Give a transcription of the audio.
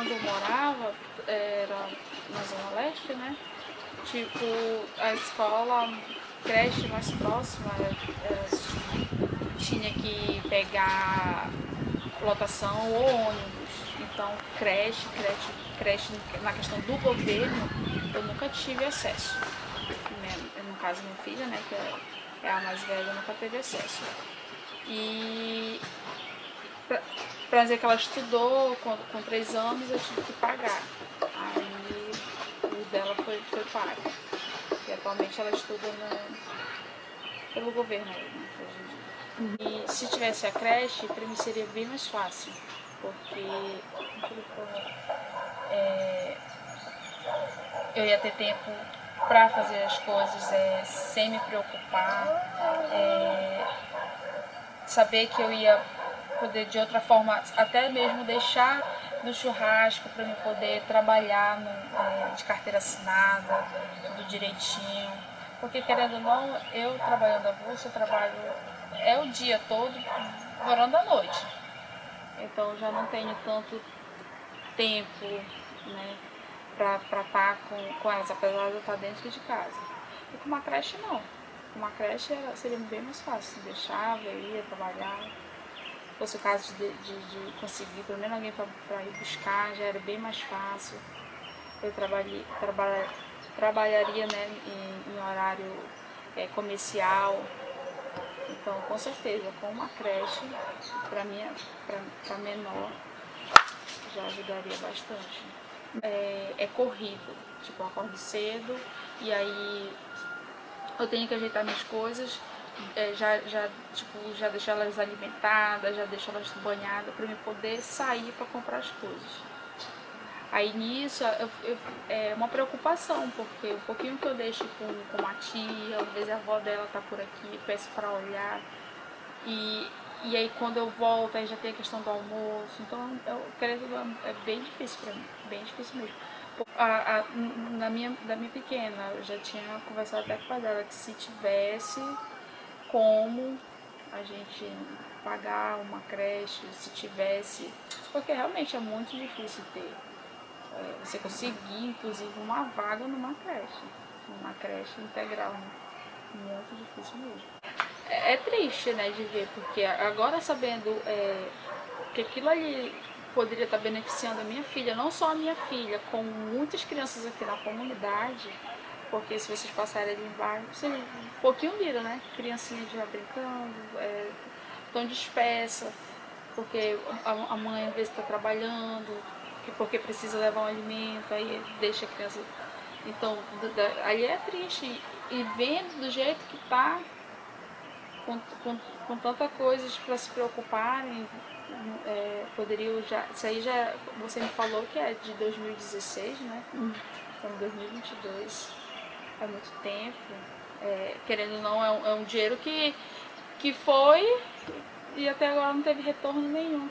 onde eu morava, era na Zona Leste, né? Tipo, a escola, creche mais próxima, é, é, tinha que pegar lotação ou ônibus. Então, creche, creche, creche na questão do governo, eu nunca tive acesso. No caso, minha filha, né, que é a mais velha, nunca teve acesso. E pra dizer que ela estudou com, três anos, eu tive que pagar. Aí o dela foi, foi pago. E atualmente ela estuda pelo governo né, E se tivesse a creche, para mim seria bem mais fácil. Porque é, eu ia ter tempo para fazer as coisas é, sem me preocupar. É, saber que eu ia poder de outra forma até mesmo deixar no churrasco para me poder trabalhar no, de carteira assinada, tudo direitinho. Porque querendo ou não, eu trabalhando a bolsa, eu trabalho é o dia todo, morando à noite. Então já não tenho tanto tempo né, para estar tá com, com elas, apesar de eu estar dentro de casa. E com uma creche não. Com uma creche seria bem mais fácil, deixava, eu ia trabalhar fosse o caso de, de, de conseguir pelo menos alguém para ir buscar, já era bem mais fácil. Eu trabalhei, trabalha, trabalharia né, em, em horário é, comercial. Então, com certeza, com uma creche, para menor, já ajudaria bastante. É, é corrido, tipo, eu acordo cedo e aí eu tenho que ajeitar minhas coisas é, já, já, tipo, já deixar elas alimentadas, já deixar elas banhadas para eu poder sair para comprar as coisas. Aí nisso eu, eu, é uma preocupação, porque o pouquinho que eu deixo com, com a tia, às vezes a avó dela tá por aqui, peço para olhar. E, e aí quando eu volto, aí já tem a questão do almoço. Então, eu, querendo, é bem difícil para mim, bem difícil mesmo. A, a, na minha, da minha pequena, eu já tinha conversado até com a dela que se tivesse como a gente pagar uma creche, se tivesse, porque realmente é muito difícil ter. É, você conseguir, inclusive, uma vaga numa creche, numa creche integral, né? muito difícil mesmo. É, é, triste, né, de ver, porque agora sabendo é, que aquilo ali poderia estar beneficiando a minha filha, não só a minha filha, como muitas crianças aqui na comunidade, porque se vocês passarem ali embaixo, vocês um pouquinho viram, né? Criancinha já brincando, é, tão dispersa, porque a, mãe às vezes está trabalhando, porque precisa levar um alimento, aí deixa a criança. Então, aí é triste. E vendo do jeito que tá, com, com, com tanta coisas para se preocuparem, é, poderiam já. Isso aí já. Você me falou que é de 2016, né? Hum. Em 2022 há muito tempo. É, querendo ou não, é um, é um dinheiro que, que foi e até agora não teve retorno nenhum.